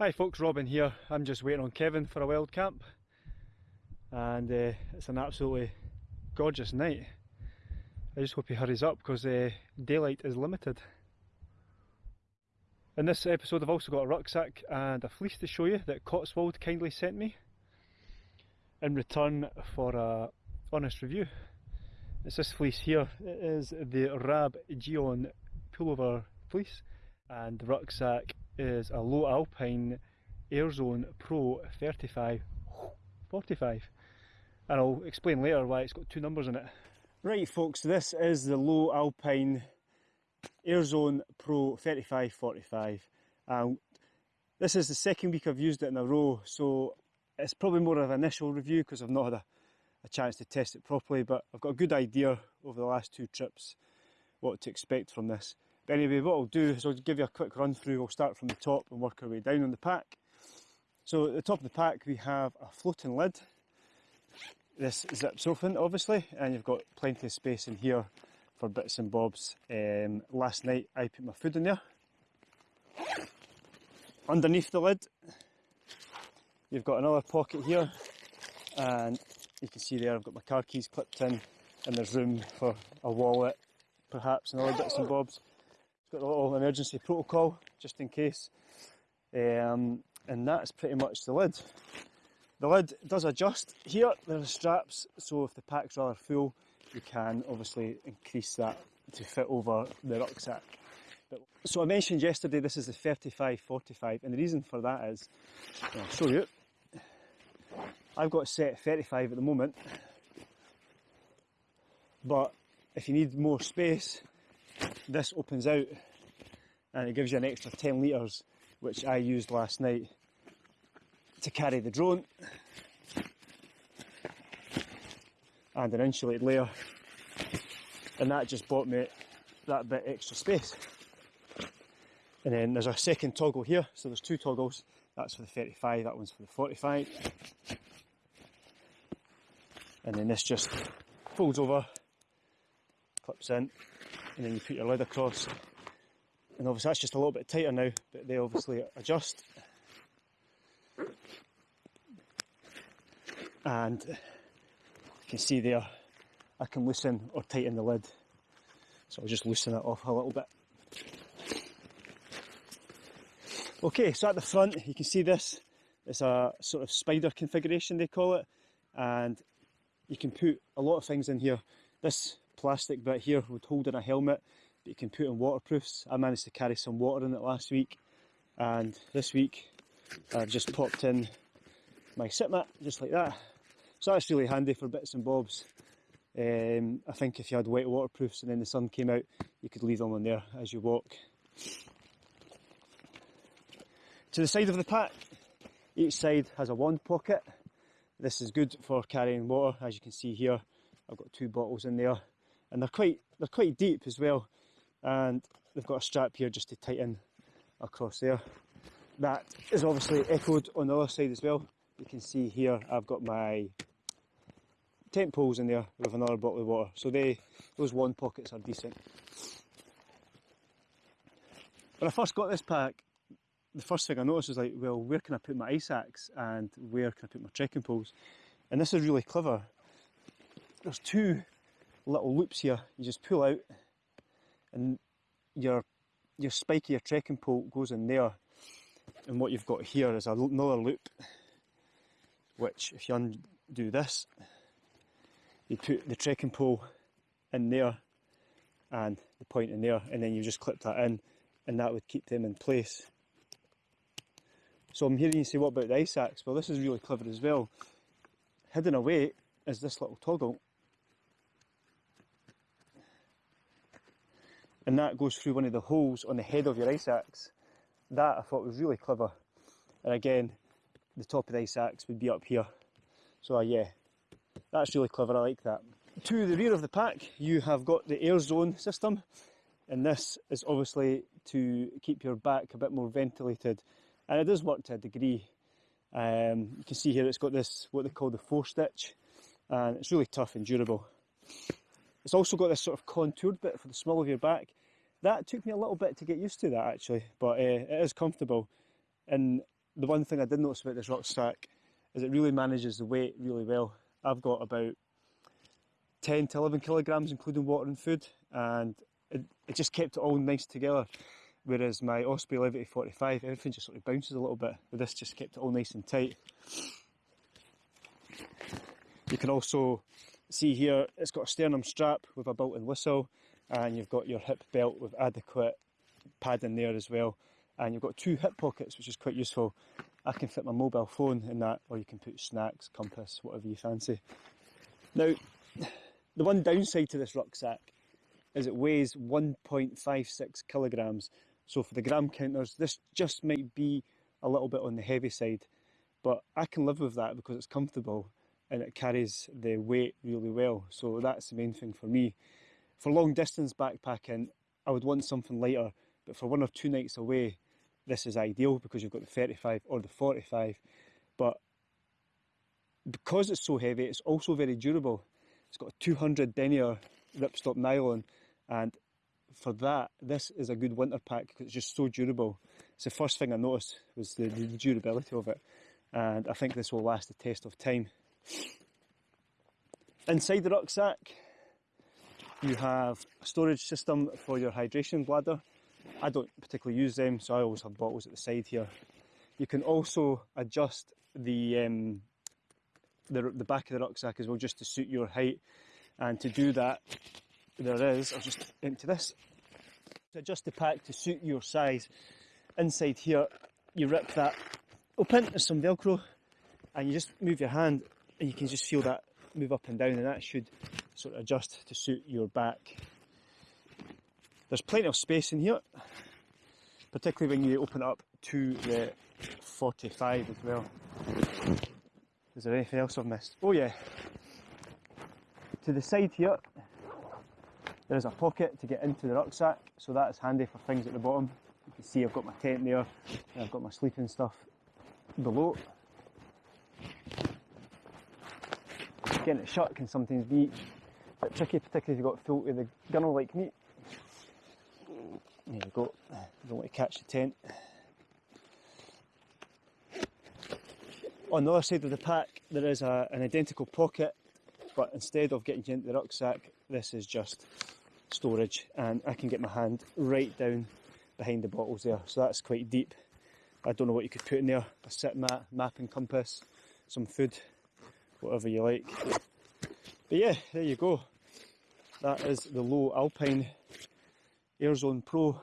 Hi folks, Robin here. I'm just waiting on Kevin for a wild camp and uh, it's an absolutely gorgeous night. I just hope he hurries up because uh, daylight is limited. In this episode I've also got a rucksack and a fleece to show you that Cotswold kindly sent me in return for a honest review. It's this fleece here. It is the Rab Geon pullover fleece and the rucksack is a Lowe Alpine Airzone Pro 35 45 and I'll explain later why it's got two numbers in it. Right folks, this is the Lowe Alpine Airzone Pro 3545 um, this is the second week I've used it in a row so it's probably more of an initial review because I've not had a, a chance to test it properly but I've got a good idea over the last two trips what to expect from this. But anyway, what I'll do is I'll give you a quick run through. We'll start from the top and work our way down on the pack. So at the top of the pack we have a floating lid. This zips open obviously and you've got plenty of space in here for bits and bobs. Um, last night I put my food in there. Underneath the lid you've got another pocket here and you can see there I've got my car keys clipped in and there's room for a wallet perhaps and other bits and bobs. It's got a little emergency protocol just in case. Um, and that's pretty much the lid. The lid does adjust here, there are straps, so if the pack's rather full, you can obviously increase that to fit over the rucksack. But, so I mentioned yesterday this is the 35-45 and the reason for that is, I'll show you, I've got set 35 at the moment, but if you need more space, this opens out and it gives you an extra 10 litres which I used last night to carry the drone and an insulated layer. And that just bought me that bit extra space. And then there's a second toggle here. So there's two toggles. That's for the 35 that one's for the 45 and then this just folds over clips in and then you put your lid across and obviously that's just a little bit tighter now but they obviously adjust. And you can see there I can loosen or tighten the lid. So I'll just loosen it off a little bit. Okay so at the front you can see this. It's a sort of spider configuration they call it. And you can put a lot of things in here. This plastic bit here would hold in a helmet that you can put in waterproofs. I managed to carry some water in it last week and this week I've just popped in my sit mat just like that. So that's really handy for bits and bobs. Um, I think if you had wet waterproofs and then the sun came out, you could leave them on there as you walk. To the side of the pack, each side has a wand pocket. This is good for carrying water, as you can see here. I've got two bottles in there and they're quite they're quite deep as well. And they've got a strap here just to tighten across there. That is obviously echoed on the other side as well. You can see here I've got my tent poles in there with another bottle of water. So they those wand pockets are decent. When I first got this pack the first thing I noticed was like well where can I put my ice axe and where can I put my trekking poles? And this is really clever. There's two little loops here you just pull out and your your spike your trekking pole goes in there and what you've got here is another loop which if you undo this you put the trekking pole in there and the point in there and then you just clip that in and that would keep them in place. So I'm hearing you say what about the ice axe? Well this is really clever as well. Hidden away is this little toggle and that goes through one of the holes on the head of your ice axe. That I thought was really clever. And again, the top of the ice axe would be up here. So uh, yeah, that's really clever, I like that. To the rear of the pack, you have got the air zone system. And this is obviously to keep your back a bit more ventilated. And it does work to a degree. Um, you can see here it's got this, what they call the four stitch. And it's really tough and durable. It's also got this sort of contoured bit for the small of your back. That took me a little bit to get used to that actually, but uh, it is comfortable. And the one thing I did notice about this rucksack is it really manages the weight really well. I've got about 10 to 11 kilograms including water and food and it, it just kept it all nice together whereas my Osprey Levity 45 everything just sort of bounces a little bit but this just kept it all nice and tight. You can also see here it's got a sternum strap with a built-in whistle and you've got your hip belt with adequate padding there as well and you've got two hip pockets which is quite useful. I can fit my mobile phone in that or you can put snacks, compass, whatever you fancy. Now the one downside to this rucksack is it weighs 1.56 kilograms so for the gram counters this just might be a little bit on the heavy side but I can live with that because it's comfortable and it carries the weight really well so that's the main thing for me. For long distance backpacking I would want something lighter but for one or two nights away this is ideal because you've got the 35 or the 45 but because it's so heavy it's also very durable. It's got a 200 denier ripstop nylon and for that this is a good winter pack because it's just so durable. It's the first thing I noticed was the, the durability of it and I think this will last the test of time. Inside the rucksack you have a storage system for your hydration bladder. I don't particularly use them so I always have bottles at the side here. You can also adjust the, um, the, the back of the rucksack as well just to suit your height and to do that there is, I'll just empty this, to adjust the pack to suit your size. Inside here you rip that open, there's some velcro and you just move your hand and you can just feel that move up and down and that should sort of adjust to suit your back. There's plenty of space in here, particularly when you open up to the 45 as well. Is there anything else I've missed? Oh yeah, to the side here there is a pocket to get into the rucksack, so that is handy for things at the bottom. You can see I've got my tent there, and I've got my sleeping stuff below. Getting it shut can sometimes be a bit tricky, particularly if you've got full with the gunner like me. There you go, don't want to catch the tent. On the other side of the pack there is a, an identical pocket but instead of getting into the rucksack this is just storage and I can get my hand right down behind the bottles there. So that's quite deep. I don't know what you could put in there. A sit mat, mapping compass some food whatever you like. But yeah there you go. That is the Lowe Alpine airzone pro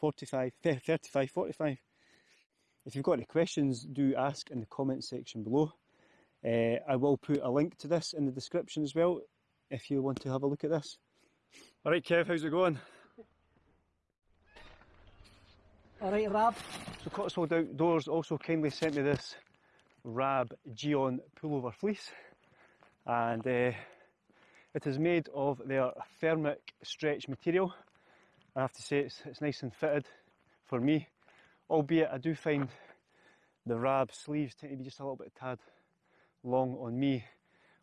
45 35 45 if you've got any questions do ask in the comment section below. Uh, I will put a link to this in the description as well if you want to have a look at this. Alright Kev, how's it going? Alright Rab. So Cotswold Outdoors also kindly sent me this Rab Geon pullover fleece and uh, it is made of their thermic stretch material. I have to say it's, it's nice and fitted for me, albeit I do find the Rab sleeves tend to be just a little bit tad long on me.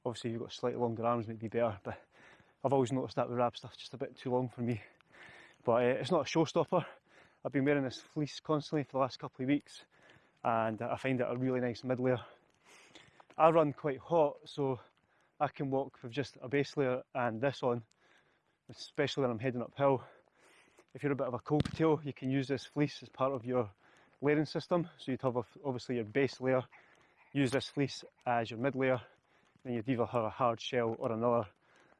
Obviously you've got slightly longer arms might be better, but I've always noticed that with Rab stuff, just a bit too long for me. But uh, it's not a showstopper. I've been wearing this fleece constantly for the last couple of weeks and I find it a really nice mid layer. I run quite hot so I can walk with just a base layer and this on, especially when I'm heading uphill. If you're a bit of a cold potato, you can use this fleece as part of your layering system. So you'd have obviously your base layer, use this fleece as your mid layer, then you'd either have a hard shell or another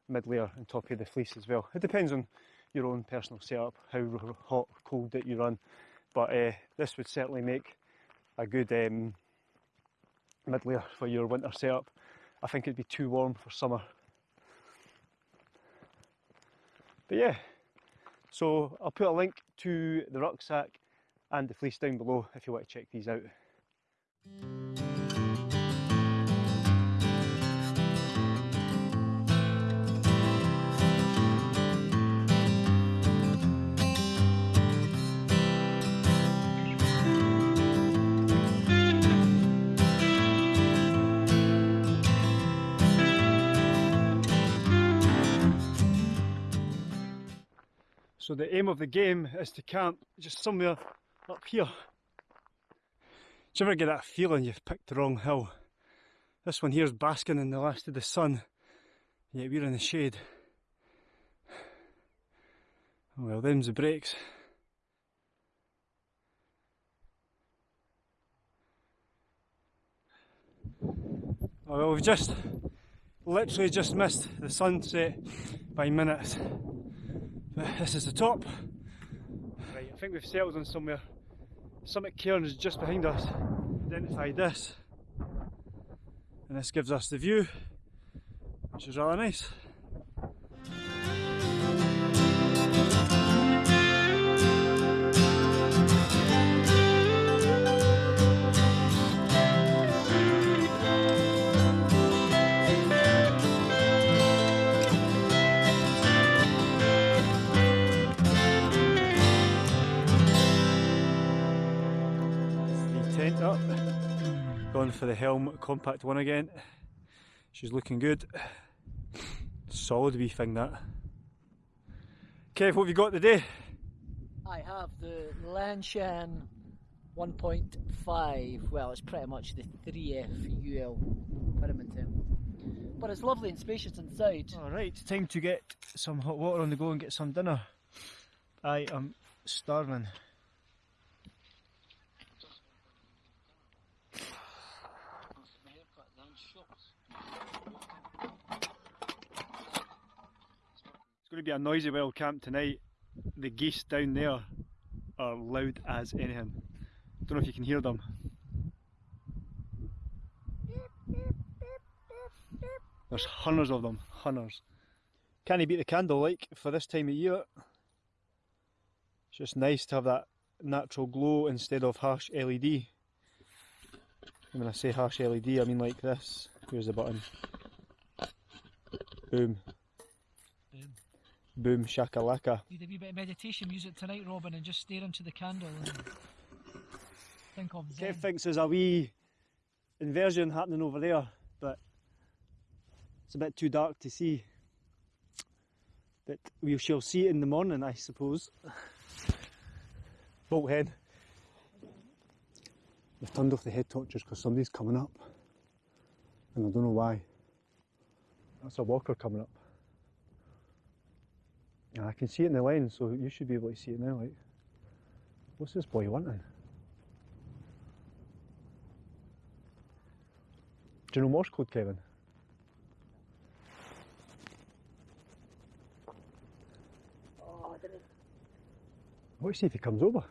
mid layer on top of the fleece as well. It depends on your own personal setup, how hot cold that you run, but uh, this would certainly make a good um, mid layer for your winter setup. I think it'd be too warm for summer. But yeah, so I'll put a link to the rucksack and the fleece down below if you want to check these out. So the aim of the game is to camp just somewhere up here. Do you ever get that feeling you've picked the wrong hill? This one here's basking in the last of the sun, yet we're in the shade. Well, them's the breaks. Oh, well, we've just literally just missed the sunset by minutes. This is the top. Right, I think we've settled on somewhere. Summit Cairn is just behind us. Identified this. And this gives us the view, which is rather nice. Going for the Helm Compact one again. She's looking good. Solid wee thing that. Kev, what have you got today? I have the Lanshan 1.5. Well, it's pretty much the 3F UL Pyramid But it's lovely and spacious inside. Alright, time to get some hot water on the go and get some dinner. I am starving. Going to be a noisy wild camp tonight. The geese down there are loud as anything. Don't know if you can hear them. There's hundreds of them, hundreds. Can you beat the candle like for this time of year? It's just nice to have that natural glow instead of harsh LED. And when I say harsh LED, I mean like this. Here's the button. Boom. Boom. Boom shakalaka. Need a wee bit of meditation music tonight, Robin, and just stare into the candle and think of Zen. Kev thinks there's a wee inversion happening over there, but it's a bit too dark to see. But we shall see it in the morning, I suppose. Bolt head. They've turned off the head torches because somebody's coming up. And I don't know why. That's a walker coming up. I can see it in the lens, so you should be able to see it now. Like, what's this boy wanting? Do you know Morse code, Kevin? Oh, I didn't. Let's see if he comes over.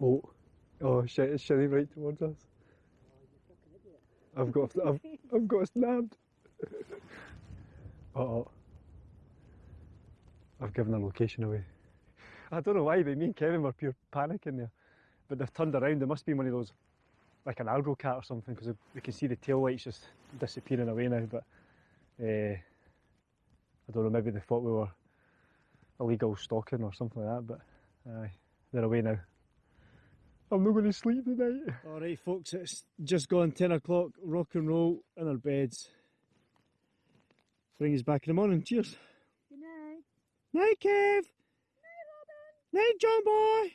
Oh, oh shit! It's shitting right towards us. Oh, I've got, I've, I've got snapped. uh oh. I've given the location away. I don't know why, but me and Kevin were pure panicking there. But they've turned around. There must be one of those, like an Argocat or something, because we can see the tail lights just disappearing away now. But uh, I don't know. Maybe they thought we were illegal stalking or something like that. But aye, they're away now. I'm not going to sleep tonight. All right, folks. It's just gone ten o'clock. Rock and roll in our beds. Bring us back in the morning. Cheers. Good night. Night, Kev. Night, Robin. Night, John boy.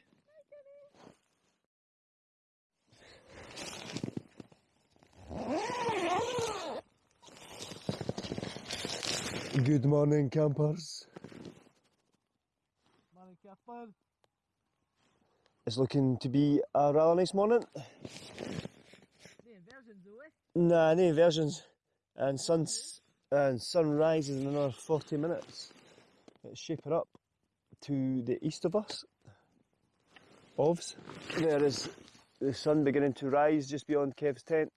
Good morning, campers. Morning, Captain. It's looking to be a rather nice morning. The inversions, though, eh? Nah, no inversions. And suns and sun rises in another 40 minutes. It's shaping up to the east of us. Ovs. There is the sun beginning to rise just beyond Kev's tent.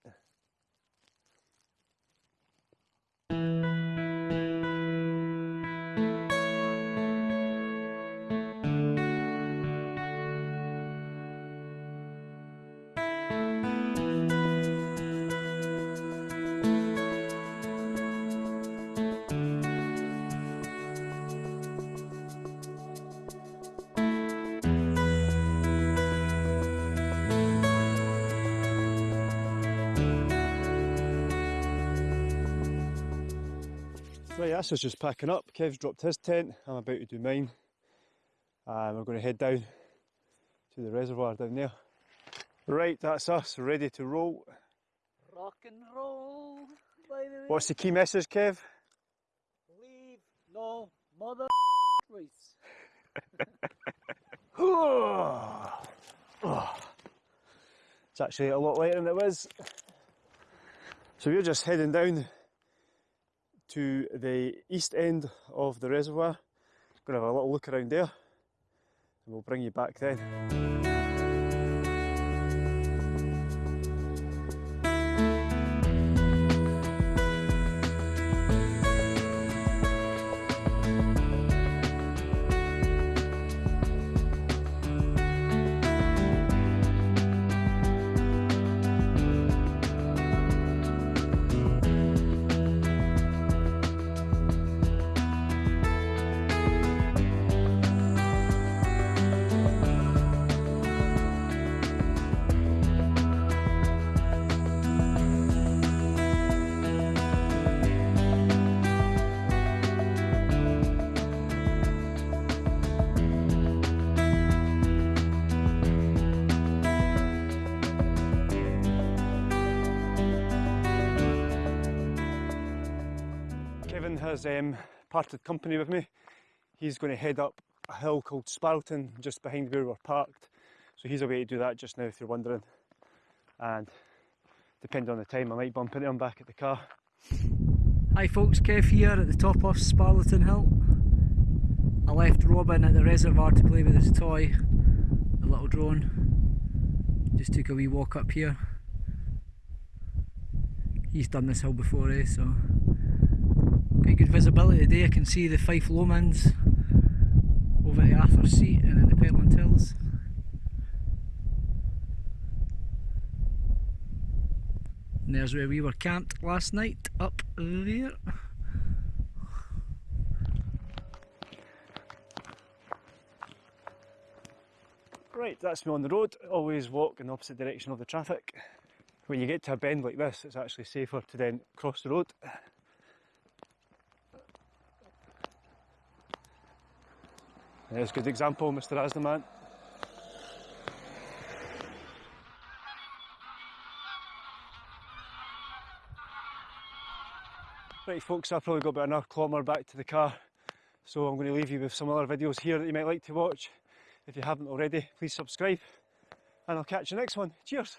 Right, that's us just packing up. Kev's dropped his tent. I'm about to do mine. And we're going to head down to the reservoir down there. Right, that's us, ready to roll. Rock and roll, by the way. What's the key message, Kev? Leave no mother voice. It's actually a lot lighter than it was. So we're just heading down to the east end of the reservoir. Gonna have a little look around there and we'll bring you back then. Has um, parted company with me. He's going to head up a hill called Sparleton just behind where we're parked. So he's away to do that just now if you're wondering. And depending on the time, I might bump into him back at the car. Hi folks, Kev here at the top of Sparleton Hill. I left Robin at the reservoir to play with his toy, the little drone. Just took a wee walk up here. He's done this hill before, eh? So quite good visibility today. I can see the Fife Lomonds over the Arthur Seat and then the Pentland Hills. And there's where we were camped last night, up there. Right, that's me on the road. Always walk in the opposite direction of the traffic. When you get to a bend like this, it's actually safer to then cross the road. There's a good example, Mr. Asdaman. Right folks, I've probably got about another kilometre back to the car, so I'm going to leave you with some other videos here that you might like to watch. If you haven't already, please subscribe, and I'll catch you next one. Cheers!